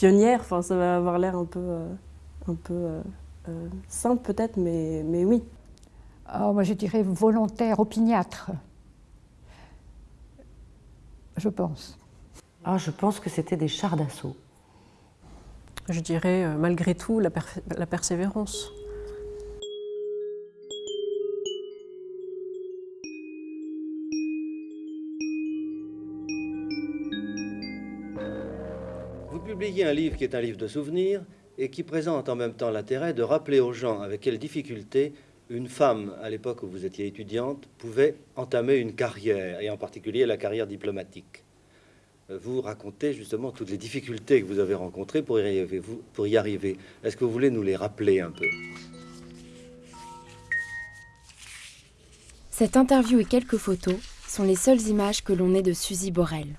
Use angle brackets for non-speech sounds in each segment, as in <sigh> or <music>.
pionnière. Enfin, ça va avoir l'air un peu, un peu simple peut-être, mais, mais oui. Oh, moi, je dirais volontaire, opiniâtre. Je pense. Ah, je pense que c'était des chars d'assaut. Je dirais, malgré tout, la, la persévérance. Publié un livre qui est un livre de souvenirs et qui présente en même temps l'intérêt de rappeler aux gens avec quelles difficultés une femme, à l'époque où vous étiez étudiante, pouvait entamer une carrière, et en particulier la carrière diplomatique. Vous racontez justement toutes les difficultés que vous avez rencontrées pour y arriver. Pour y arriver. Est-ce que vous voulez nous les rappeler un peu? Cette interview et quelques photos sont les seules images que l'on ait de Suzy Borel.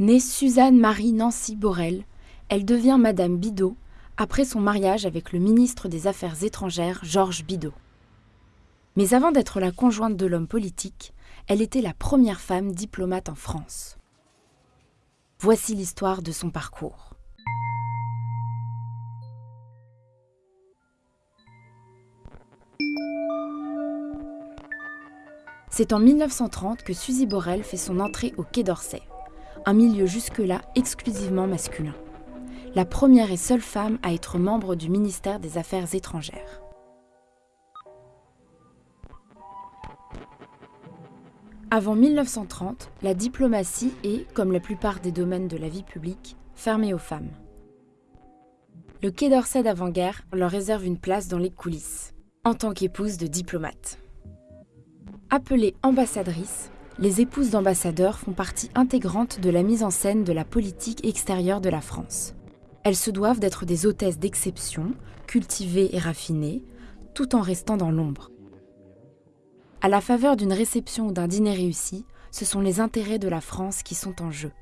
Née Suzanne Marie Nancy Borel, elle devient Madame Bidot après son mariage avec le ministre des Affaires étrangères Georges Bidot. Mais avant d'être la conjointe de l'homme politique, elle était la première femme diplomate en France. Voici l'histoire de son parcours. C'est en 1930 que Suzy Borel fait son entrée au Quai d'Orsay un milieu jusque-là exclusivement masculin. La première et seule femme à être membre du ministère des Affaires étrangères. Avant 1930, la diplomatie est, comme la plupart des domaines de la vie publique, fermée aux femmes. Le Quai d'Orsay d'avant-guerre leur réserve une place dans les coulisses, en tant qu'épouse de diplomate. Appelée ambassadrice, les épouses d'ambassadeurs font partie intégrante de la mise en scène de la politique extérieure de la France. Elles se doivent d'être des hôtesses d'exception, cultivées et raffinées, tout en restant dans l'ombre. À la faveur d'une réception ou d'un dîner réussi, ce sont les intérêts de la France qui sont en jeu.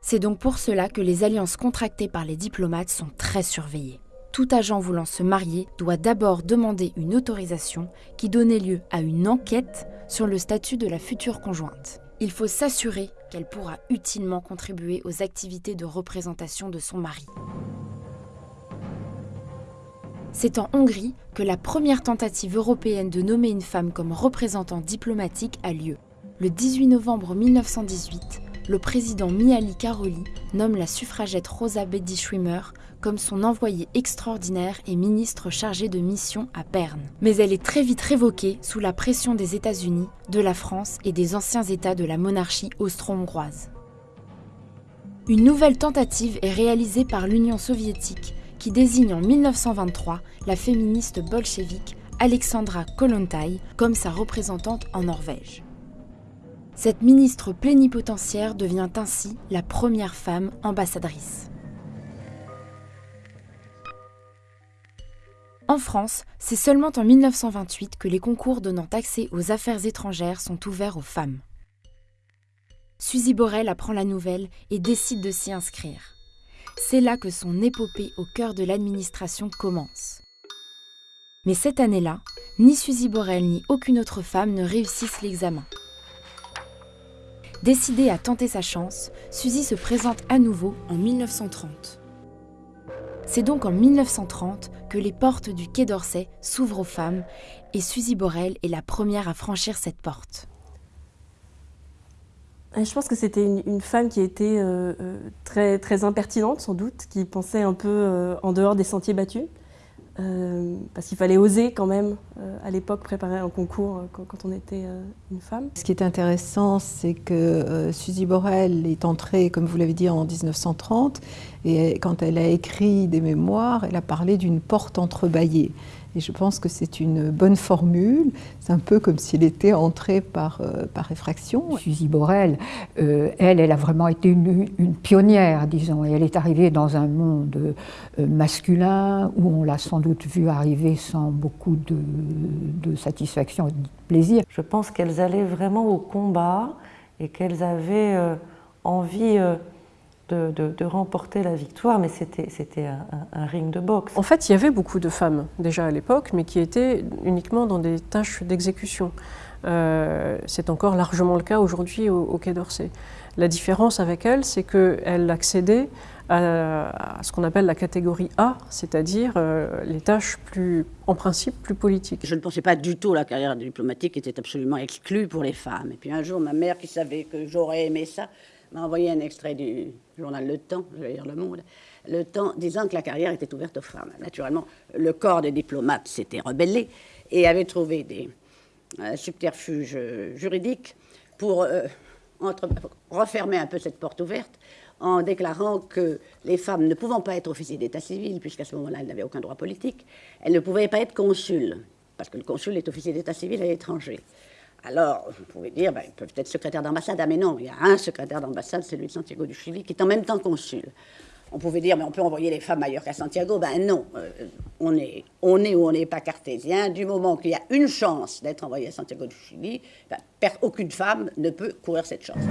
C'est donc pour cela que les alliances contractées par les diplomates sont très surveillées tout agent voulant se marier doit d'abord demander une autorisation qui donnait lieu à une enquête sur le statut de la future conjointe. Il faut s'assurer qu'elle pourra utilement contribuer aux activités de représentation de son mari. C'est en Hongrie que la première tentative européenne de nommer une femme comme représentante diplomatique a lieu. Le 18 novembre 1918, le président Miali Karoli nomme la suffragette Rosa Bedi-Schwimmer comme son envoyé extraordinaire et ministre chargé de mission à Berne. Mais elle est très vite révoquée sous la pression des États-Unis, de la France et des anciens États de la monarchie austro-hongroise. Une nouvelle tentative est réalisée par l'Union soviétique qui désigne en 1923 la féministe bolchevique Alexandra Kollontai comme sa représentante en Norvège. Cette ministre plénipotentiaire devient ainsi la première femme ambassadrice. En France, c'est seulement en 1928 que les concours donnant accès aux affaires étrangères sont ouverts aux femmes. Suzy Borel apprend la nouvelle et décide de s'y inscrire. C'est là que son épopée au cœur de l'administration commence. Mais cette année-là, ni Suzy Borel ni aucune autre femme ne réussissent l'examen. Décidée à tenter sa chance, Suzy se présente à nouveau en 1930. C'est donc en 1930 que les portes du Quai d'Orsay s'ouvrent aux femmes et Suzy Borel est la première à franchir cette porte. Je pense que c'était une, femme qui était euh, euh, très, impertinente sans doute, qui pensait un peu euh, en dehors des sentiers battus. Euh, parce qu'il fallait oser quand même, euh, à l'époque, préparer un concours euh, quand, on était une femme. Ce qui est intéressant, c'est que Suzy Borel est entrée, comme vous l'avez dit, en 1930, et quand elle a écrit des mémoires, elle a parlé d'une porte entrebâillée. Et je pense que c'est une bonne formule. C'est un peu comme s'il était entré par, euh, par effraction. Suzy Borel, euh, elle, elle a vraiment été une, pionnière, disons. Et elle est arrivée dans un monde euh, masculin où on l'a sans doute vue arriver sans beaucoup de, de satisfaction et de plaisir. Je pense qu'elles allaient vraiment au combat et qu'elles avaient envie de, remporter la victoire, mais c'était un, ring de boxe. En fait, il y avait beaucoup de femmes déjà à l'époque, mais qui étaient uniquement dans des tâches d'exécution. Euh, c'est encore largement le cas aujourd'hui au, Quai d'Orsay. La différence avec elle, c'est qu'elle accédait à, ce qu'on appelle la catégorie A, c'est-à-dire euh, les tâches plus, en principe, plus politiques. Je ne pensais pas du tout la carrière diplomatique était absolument exclue pour les femmes. Et puis un jour, ma mère, qui savait que j'aurais aimé ça, m'a envoyé un extrait du journal Le Temps, je vais dire Le Monde, Le Temps, disant que la carrière était ouverte aux femmes. Naturellement, le corps des diplomates s'était rebellé et avait trouvé des euh, subterfuges juridiques pour euh, refermer un peu cette porte ouverte en déclarant que les femmes ne pouvant pas être officiers d'état civil, puisqu'à ce moment-là, elles n'avaient aucun droit politique, elles ne pouvaient pas être consuls, parce que le consul est officier d'état civil à l'étranger. Alors, vous pouvez dire, ben, ils peuvent être secrétaires d'ambassade. Ah, mais non, il y a un secrétaire d'ambassade, celui de Santiago du Chili, qui est en même temps consul. On pouvait dire, mais on peut envoyer les femmes ailleurs qu'à Santiago. Ben non, euh, on, est, on est ou on n'est pas cartésien. Du moment qu'il y a une chance d'être envoyé à Santiago du Chili, ben, aucune femme ne peut courir cette chance.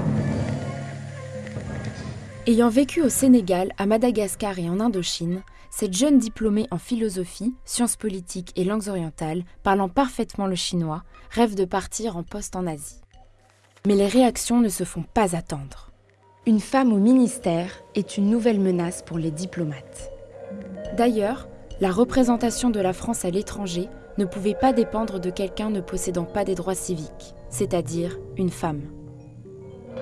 Ayant vécu au Sénégal, à Madagascar et en Indochine, cette jeune diplômée en philosophie, sciences politiques et langues orientales, parlant parfaitement le chinois, rêve de partir en poste en Asie. Mais les réactions ne se font pas attendre. Une femme au ministère est une nouvelle menace pour les diplomates. D'ailleurs, la représentation de la France à l'étranger ne pouvait pas dépendre de quelqu'un ne possédant pas des droits civiques, c'est-à-dire une femme.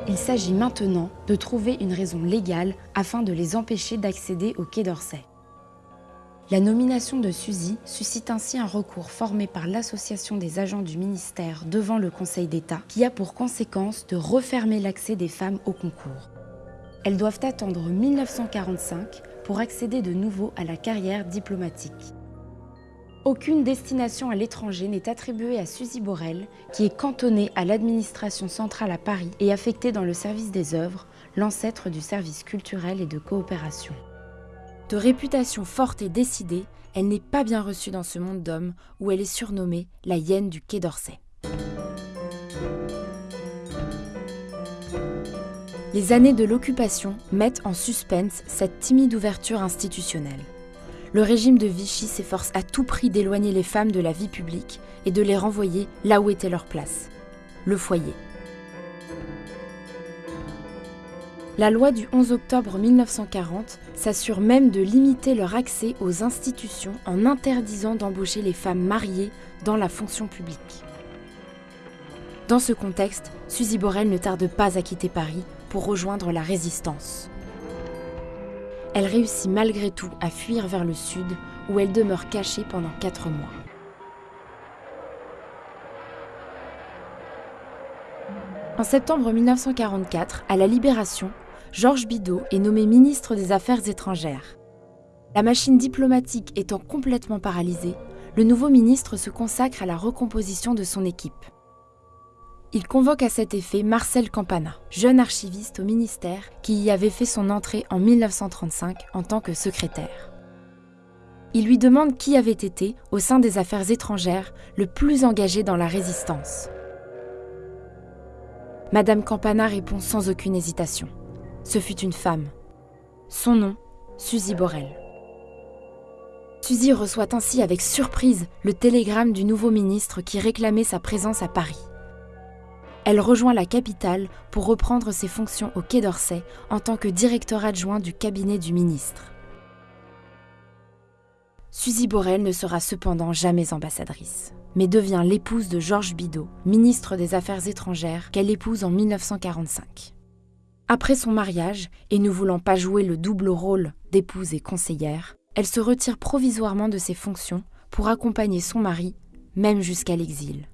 Il s'agit maintenant de trouver une raison légale afin de les empêcher d'accéder au Quai d'Orsay. La nomination de Suzy suscite ainsi un recours formé par l'Association des agents du ministère devant le Conseil d'État qui a pour conséquence de refermer l'accès des femmes au concours. Elles doivent attendre 1945 pour accéder de nouveau à la carrière diplomatique. Aucune destination à l'étranger n'est attribuée à Suzy Borel, qui est cantonnée à l'administration centrale à Paris et affectée dans le service des œuvres, l'ancêtre du service culturel et de coopération. De réputation forte et décidée, elle n'est pas bien reçue dans ce monde d'hommes où elle est surnommée la hyène du Quai d'Orsay. Les années de l'occupation mettent en suspense cette timide ouverture institutionnelle le régime de Vichy s'efforce à tout prix d'éloigner les femmes de la vie publique et de les renvoyer là où était leur place, le foyer. La loi du 11 octobre 1940 s'assure même de limiter leur accès aux institutions en interdisant d'embaucher les femmes mariées dans la fonction publique. Dans ce contexte, Suzy Borel ne tarde pas à quitter Paris pour rejoindre la résistance elle réussit malgré tout à fuir vers le sud, où elle demeure cachée pendant quatre mois. En septembre 1944, à la Libération, Georges Bidault est nommé ministre des Affaires étrangères. La machine diplomatique étant complètement paralysée, le nouveau ministre se consacre à la recomposition de son équipe. Il convoque à cet effet Marcel Campana, jeune archiviste au ministère qui y avait fait son entrée en 1935 en tant que secrétaire. Il lui demande qui avait été, au sein des affaires étrangères, le plus engagé dans la résistance. Madame Campana répond sans aucune hésitation. Ce fut une femme. Son nom, Suzy Borel. Suzy reçoit ainsi avec surprise le télégramme du nouveau ministre qui réclamait sa présence à Paris elle rejoint la capitale pour reprendre ses fonctions au Quai d'Orsay en tant que directeur adjoint du cabinet du ministre. Suzy Borel ne sera cependant jamais ambassadrice, mais devient l'épouse de Georges Bidault, ministre des Affaires étrangères, qu'elle épouse en 1945. Après son mariage, et ne voulant pas jouer le double rôle d'épouse et conseillère, elle se retire provisoirement de ses fonctions pour accompagner son mari, même jusqu'à l'exil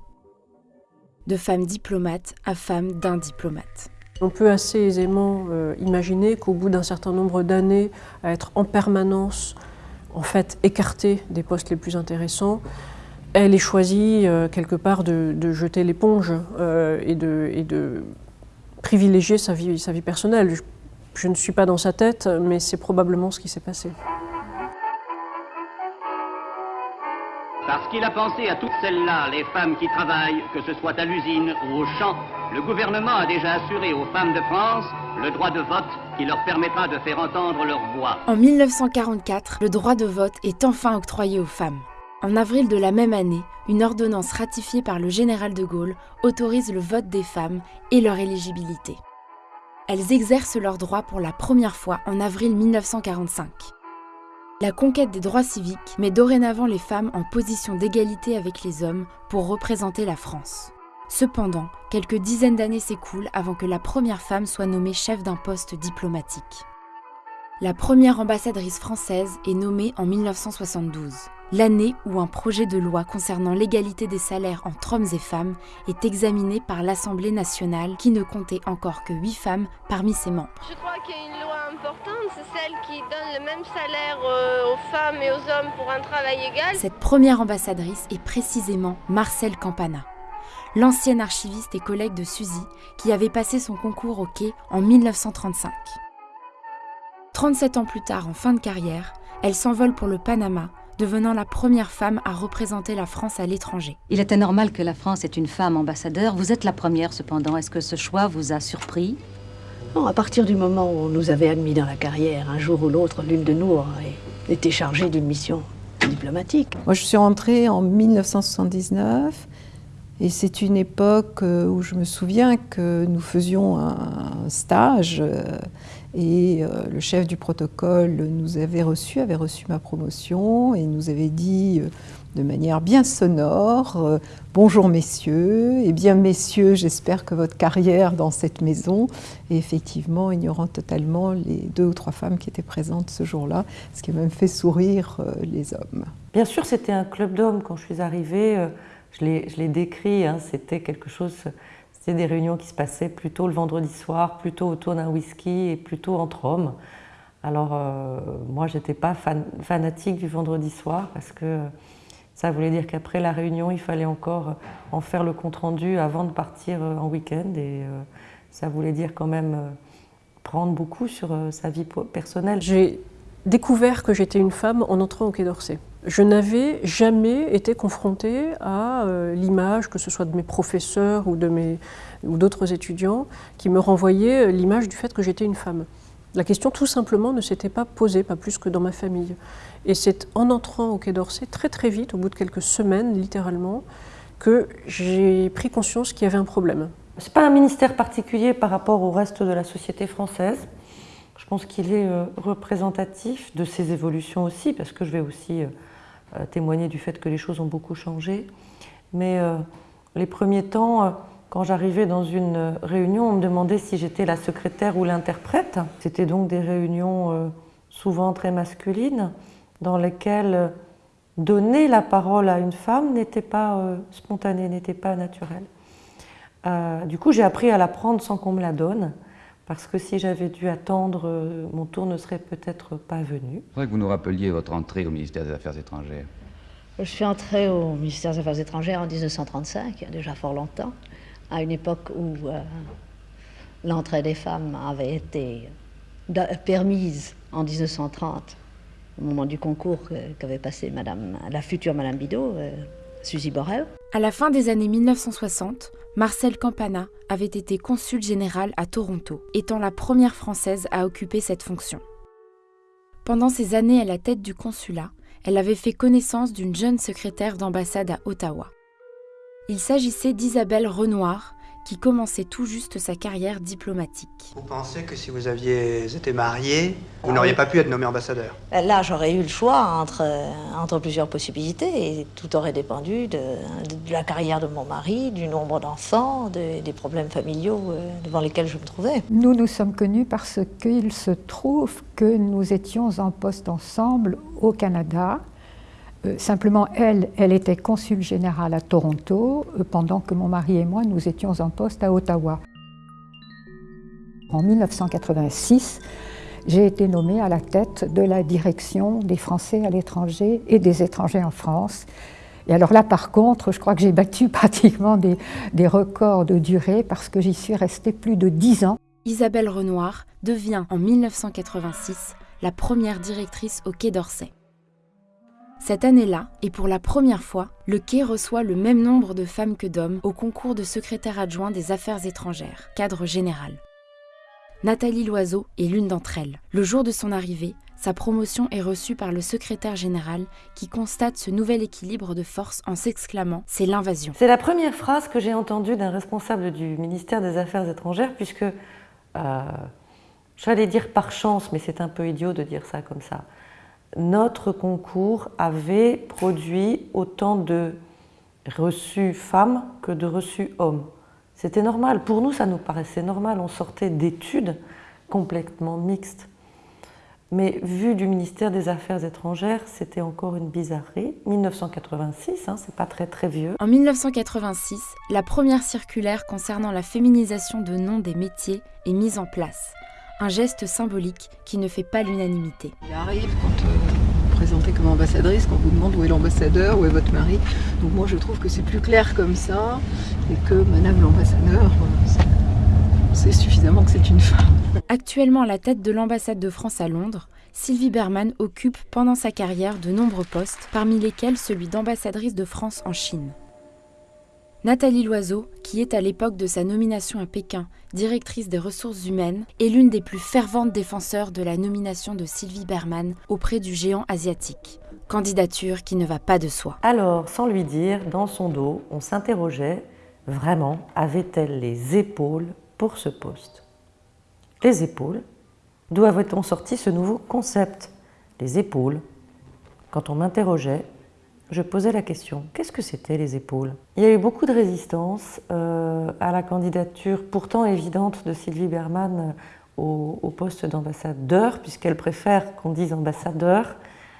de femme diplomate à femme d'un diplomate. On peut assez aisément euh, imaginer qu'au bout d'un certain nombre d'années à être en permanence en fait écartée des postes les plus intéressants, elle ait choisi euh, quelque part de, jeter l'éponge euh, et, de, privilégier sa vie, sa vie personnelle. je ne suis pas dans sa tête, mais c'est probablement ce qui s'est passé. Parce qu'il a pensé à toutes celles-là, les femmes qui travaillent, que ce soit à l'usine ou au champ, le gouvernement a déjà assuré aux femmes de France le droit de vote qui leur permettra de faire entendre leur voix. En 1944, le droit de vote est enfin octroyé aux femmes. En avril de la même année, une ordonnance ratifiée par le général de Gaulle autorise le vote des femmes et leur éligibilité. elles exercent leurs droits pour la première fois en avril 1945. La conquête des droits civiques met dorénavant les femmes en position d'égalité avec les hommes pour représenter la France. Cependant, quelques dizaines d'années s'écoulent avant que la première femme soit nommée chef d'un poste diplomatique. La première ambassadrice française est nommée en 1972, l'année où un projet de loi concernant l'égalité des salaires entre hommes et femmes est examiné par l'Assemblée nationale qui ne comptait encore que 8 femmes parmi ses membres. Je crois qu'il y a une loi importante, c'est celle qui donne le même salaire euh, aux femmes et aux hommes pour un travail égal. Cette première ambassadrice est précisément Marcel Campana, l'ancienne archiviste et collègue de Suzy qui avait passé son concours au quai en 1935. 37 ans plus tard, en fin de carrière, elle s'envole pour le Panama, devenant la première femme à représenter la France à l'étranger. Il était normal que la France ait une femme ambassadeur. Vous êtes la première cependant. Est-ce que ce choix vous a surpris? Non, à partir du moment où on nous avait admis dans la carrière, un jour ou l'autre, l'une de nous aurait été chargée d'une mission diplomatique. Moi, je suis rentrée en 1979 et c'est une époque euh, où je me souviens que nous faisions un stage euh, et euh, le chef du protocole nous avait reçu, avait reçu ma promotion et nous avait dit de manière bien sonore Bonjour messieurs, et bien messieurs, j'espère que votre carrière dans cette maison, et effectivement, ignorant totalement les deux ou trois femmes qui étaient présentes ce jour-là, ce qui a même fait sourire les hommes. Bien sûr, c'était un club d'hommes quand je suis arrivée je l'ai décrit, hein, c'était quelque chose, c'était des réunions qui se passaient plutôt le vendredi soir, plutôt autour d'un whisky et plutôt entre hommes. Alors euh, moi, je n'étais pas fanatique du vendredi soir parce que ça voulait dire qu'après la réunion, il fallait encore en faire le compte-rendu avant de partir euh, en week-end et euh, ça voulait dire quand même prendre beaucoup sur sa vie personnelle. J'ai découvert que j'étais une femme en entrant au Quai d'Orsay je n'avais jamais été confrontée à euh, l'image, que ce soit de mes professeurs ou, d'autres étudiants, qui me renvoyaient euh, l'image du fait que j'étais une femme. La question tout simplement ne s'était pas posée, pas plus que dans ma famille. Et c'est en entrant au Quai d'Orsay, très très vite, au bout de quelques semaines littéralement, que j'ai pris conscience qu'il y avait un problème. Ce n'est pas un ministère particulier par rapport au reste de la société française. Je pense qu'il est euh, représentatif de ces évolutions aussi, parce que je vais aussi témoigner du fait que les choses ont beaucoup changé. Mais euh, les premiers temps, euh, quand j'arrivais dans une réunion, on me demandait si j'étais la secrétaire ou l'interprète. C'était donc des réunions souvent très masculines, dans lesquelles donner la parole à une femme n'était pas spontané, n'était pas naturel. du coup, j'ai appris à la prendre sans qu'on me la donne. Parce que si j'avais dû attendre, euh, mon tour ne serait peut-être pas venu. Je voudrais que vous nous rappeliez votre entrée au ministère des Affaires étrangères. Je suis entrée au ministère des Affaires étrangères en 1935, il y a déjà fort longtemps, à une époque où euh, l'entrée des femmes avait été permise en 1930, au moment du concours qu'avait passé Madame, la future Madame Bidot, euh, Suzy. À la fin des années 1960, Marcel Campana avait été consul général à Toronto, étant la première Française à occuper cette fonction. Pendant ces années à la tête du consulat, elle avait fait connaissance d'une jeune secrétaire d'ambassade à Ottawa. Il s'agissait d'Isabelle Renoir, qui commençait tout juste sa carrière diplomatique. Vous pensez que si vous aviez été marié, vous n'auriez pas pu être nommé ambassadeur? Là, j'aurais eu le choix entre, entre plusieurs possibilités et tout aurait dépendu de, la carrière de mon mari, du nombre d'enfants, des problèmes familiaux euh, devant lesquels je me trouvais. Nous nous sommes connus parce qu'il se trouve que nous étions en poste ensemble au Canada euh, simplement, elle, elle était consul générale à Toronto, euh, pendant que mon mari et moi, nous étions en poste à Ottawa. En 1986, j'ai été nommée à la tête de la direction des Français à l'étranger et des étrangers en France. Et alors là, par contre, je crois que j'ai battu <laughs> pratiquement des, des, records de durée parce que j'y suis restée plus de dix ans. Isabelle Renoir devient en 1986 la première directrice au Quai d'Orsay. Cette année-là, et pour la première fois, le quai reçoit le même nombre de femmes que d'hommes au concours de secrétaire adjoint des affaires étrangères, cadre général. Nathalie Loiseau est l'une d'entre elles. Le jour de son arrivée, sa promotion est reçue par le secrétaire général qui constate ce nouvel équilibre de force en s'exclamant ⁇ C'est l'invasion ⁇ C'est la première phrase que j'ai entendue d'un responsable du ministère des Affaires étrangères puisque j'allais dire par chance, mais c'est un peu idiot de dire ça comme ça, notre concours avait produit autant de reçus femmes que de reçus hommes. C'était normal. Pour nous, ça nous paraissait normal. On sortait d'études complètement mixtes. Mais vu du ministère des Affaires étrangères, c'était encore une bizarrerie. 1986, hein, c'est pas très très vieux. En 1986, la première circulaire concernant la féminisation de noms des métiers est mise en place. Un geste symbolique qui ne fait pas l'unanimité. Il arrive quand euh, comme ambassadrice, qu'on vous demande où est l'ambassadeur, où est votre mari. Donc moi je trouve que c'est plus clair comme ça et que Madame l'ambassadeur, c'est suffisamment que c'est une femme. Actuellement à la tête de l'ambassade de France à Londres, Sylvie Berman occupe pendant sa carrière de nombreux postes, parmi lesquels celui d'ambassadrice de France en Chine. Nathalie Loiseau, qui est à l'époque de sa nomination à Pékin directrice des ressources humaines, est l'une des plus ferventes défenseurs de la nomination de Sylvie Berman auprès du géant asiatique. Candidature qui ne va pas de soi. Alors, sans lui dire, dans son dos, on s'interrogeait vraiment, avait-elle les épaules pour ce poste? Les épaules? D'où avait-on sorti ce nouveau concept? Les épaules? Quand on m'interrogeait, je posais la question, qu'est-ce que c'était les épaules? Il y a eu beaucoup de résistance euh, à la candidature pourtant évidente de Sylvie Berman euh, au, poste d'ambassadeur, puisqu'elle préfère qu'on dise ambassadeur.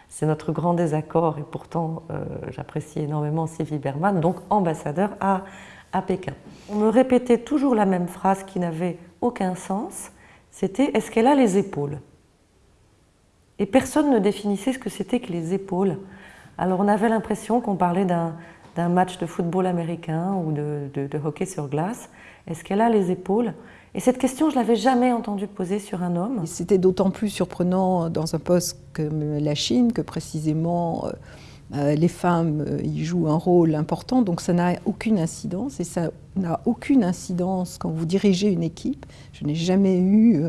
C'est notre grand désaccord et pourtant euh, j'apprécie énormément Sylvie Berman, donc ambassadeur à, à Pékin. On me répétait toujours la même phrase qui n'avait aucun sens, c'était « est-ce qu'elle a les épaules ?» Et personne ne définissait ce que c'était que les épaules. Alors on avait l'impression qu'on parlait d'un match de football américain ou de, hockey sur glace. Est-ce qu'elle a les épaules? Et cette question, je l'avais jamais entendue poser sur un homme. C'était d'autant plus surprenant dans un poste comme la Chine que précisément euh, euh, les femmes euh, y jouent un rôle important, donc ça n'a aucune incidence et ça n'a aucune incidence quand vous dirigez une équipe. Je n'ai jamais eu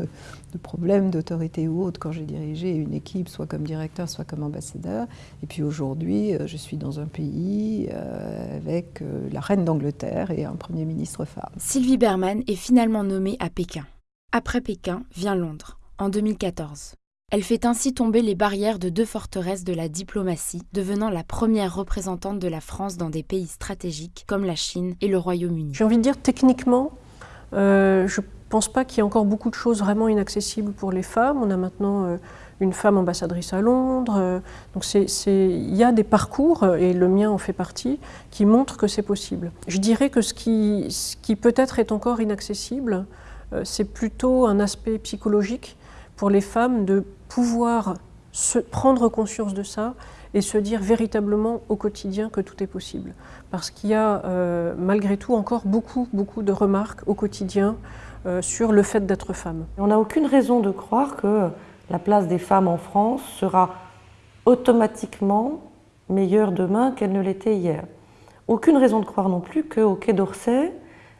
de problème d'autorité ou autre quand j'ai dirigé une équipe, soit comme directeur, soit comme ambassadeur. Et puis aujourd'hui, euh, je suis dans un pays euh, avec euh, la reine d'Angleterre et un Premier ministre femme. Sylvie Berman est finalement nommée à Pékin. Après Pékin vient Londres, en 2014. Elle fait ainsi tomber les barrières de deux forteresses de la diplomatie, devenant la première représentante de la France dans des pays stratégiques comme la Chine et le Royaume-Uni. J'ai envie de dire techniquement, je je ne pense pas qu'il y ait encore beaucoup de choses vraiment inaccessibles pour les femmes. On a maintenant euh, une femme ambassadrice à Londres. Euh, donc il y a des parcours, euh, et le mien en fait partie, qui montrent que c'est possible. Je dirais que ce qui, ce qui peut-être est encore inaccessible, c'est plutôt un aspect psychologique pour les femmes de pouvoir se prendre conscience de ça et se dire véritablement au quotidien que tout est possible. Parce qu'il y a malgré tout encore beaucoup, beaucoup de remarques au quotidien euh, sur le fait d'être femme. On n'a aucune raison de croire que la place des femmes en France sera automatiquement meilleure demain qu'elle ne l'était hier. Aucune raison de croire non plus qu'au Quai d'Orsay,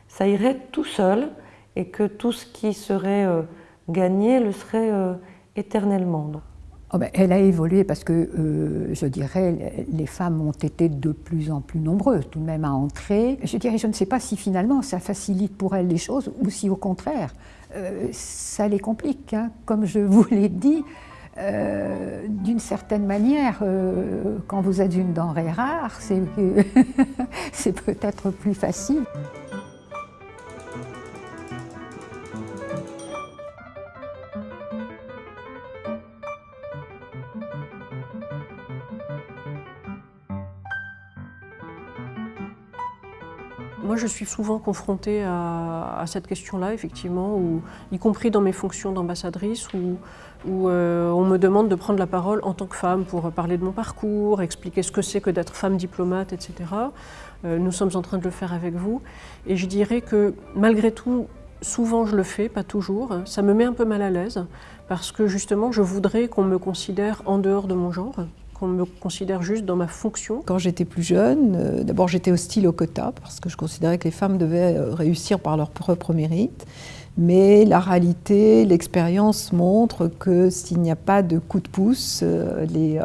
ça irait tout seul et que tout ce qui serait euh, gagné le serait euh, éternellement. Oh ben, elle a évolué parce que, euh, je dirais, les femmes ont été de plus en plus nombreuses tout de même à entrer. Je dirais, je ne sais pas si finalement ça facilite pour elles les choses ou si au contraire euh, ça les complique. Hein. Comme je vous <laughs> l'ai dit, euh, d'une certaine manière, quand vous êtes une denrée rare, c'est <laughs> peut-être plus facile. Moi, je suis souvent confrontée à, cette question-là, effectivement, y compris dans mes fonctions d'ambassadrice, où, euh, on me demande de prendre la parole en tant que femme pour parler de mon parcours, expliquer ce que c'est que d'être femme diplomate, etc. Euh, nous sommes en train de le faire avec vous. Et je dirais que, malgré tout, souvent je le fais, pas toujours. Ça me met un peu mal à l'aise, parce que justement, je voudrais qu'on me considère en dehors de mon genre qu'on me considère juste dans ma fonction Quand j'étais plus jeune, euh, d'abord j'étais hostile au quota parce que je considérais que les femmes devaient euh, réussir par leur propre mérite. Mais la réalité, l'expérience montre que s'il n'y a pas de coup de pouce, les,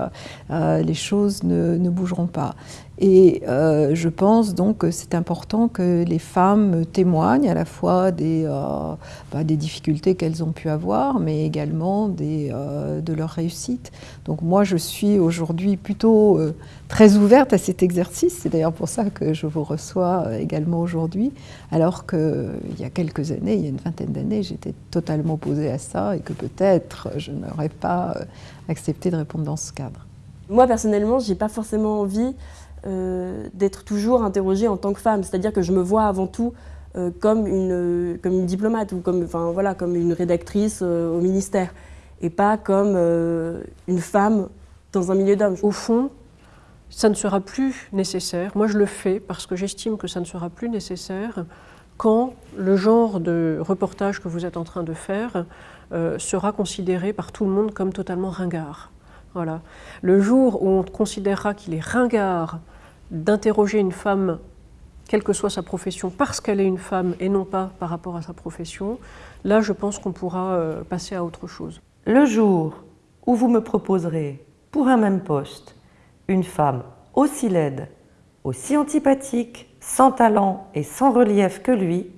les choses ne, ne bougeront pas. Et euh, je pense donc que c'est important que les femmes témoignent à la fois des, euh, bah, des difficultés qu'elles ont pu avoir, mais également des, euh, de leur réussite. Donc moi, je suis aujourd'hui plutôt très ouverte à cet exercice. C'est d'ailleurs pour ça que je vous reçois également aujourd'hui, alors qu'il y a quelques années, il y a une vingtaine d'années, j'étais totalement opposée à ça et que peut-être je n'aurais pas accepté de répondre dans ce cadre. Moi, personnellement, je n'ai pas forcément envie euh, d'être toujours interrogée en tant que femme. C'est-à-dire que je me vois avant tout euh, comme, une, comme une diplomate ou comme, voilà, comme une rédactrice euh, au ministère et pas comme une femme dans un milieu d'hommes. Au fond, ça ne sera plus nécessaire. Moi, je le fais parce que j'estime que ça ne sera plus nécessaire quand le genre de reportage que vous êtes en train de faire sera considéré par tout le monde comme totalement ringard. Voilà. Le jour où on considérera qu'il est ringard d'interroger une femme, quelle que soit sa profession, parce qu'elle est une femme et non pas par rapport à sa profession, là je pense qu'on pourra euh, passer à autre chose. Le jour où vous me proposerez, pour un même poste, une femme aussi laide, aussi antipathique, sans talent et sans relief que lui,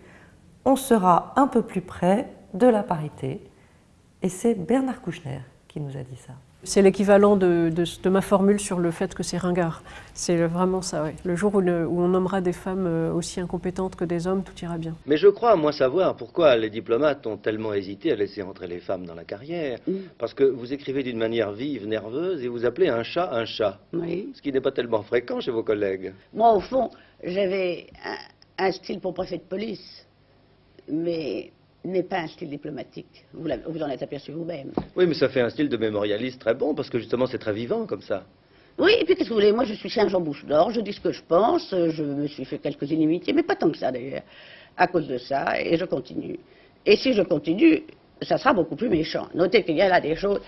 on sera un peu plus près de la parité. Et c'est Bernard Kouchner qui nous a dit ça. C'est l'équivalent de, ma formule sur le fait que c'est ringard. C'est vraiment ça, oui. Le jour où, on nommera des femmes euh, aussi incompétentes que des hommes, tout ira bien. Mais je crois, moi, savoir pourquoi les diplomates ont tellement hésité à laisser entrer les femmes dans la carrière. Parce que vous écrivez d'une manière vive, nerveuse, et vous appelez un chat un chat. Oui. Ce qui n'est pas tellement fréquent chez vos collègues. Moi, au fond, j'avais un style pour préfet de police. Mais n'est pas un style diplomatique. Vous, vous en êtes aperçu vous-même. Oui, mais ça fait un style de mémorialiste très bon, parce que justement c'est très vivant comme ça. Oui, et puis qu'est-ce que vous voulez? Moi je suis Saint-Jean Bouche d'Or, je dis ce que je pense, je me suis fait quelques inimitiés, mais pas tant que ça d'ailleurs, à cause de ça, et je continue. Et si je continue, ça sera beaucoup plus méchant. Notez qu'il y a là des choses.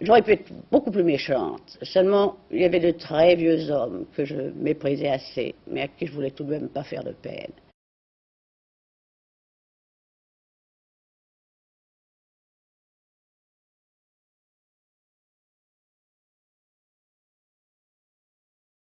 J'aurais pu être beaucoup plus méchante. Seulement, il y avait de très vieux hommes que je méprisais assez, mais à qui je voulais tout de même pas faire de peine.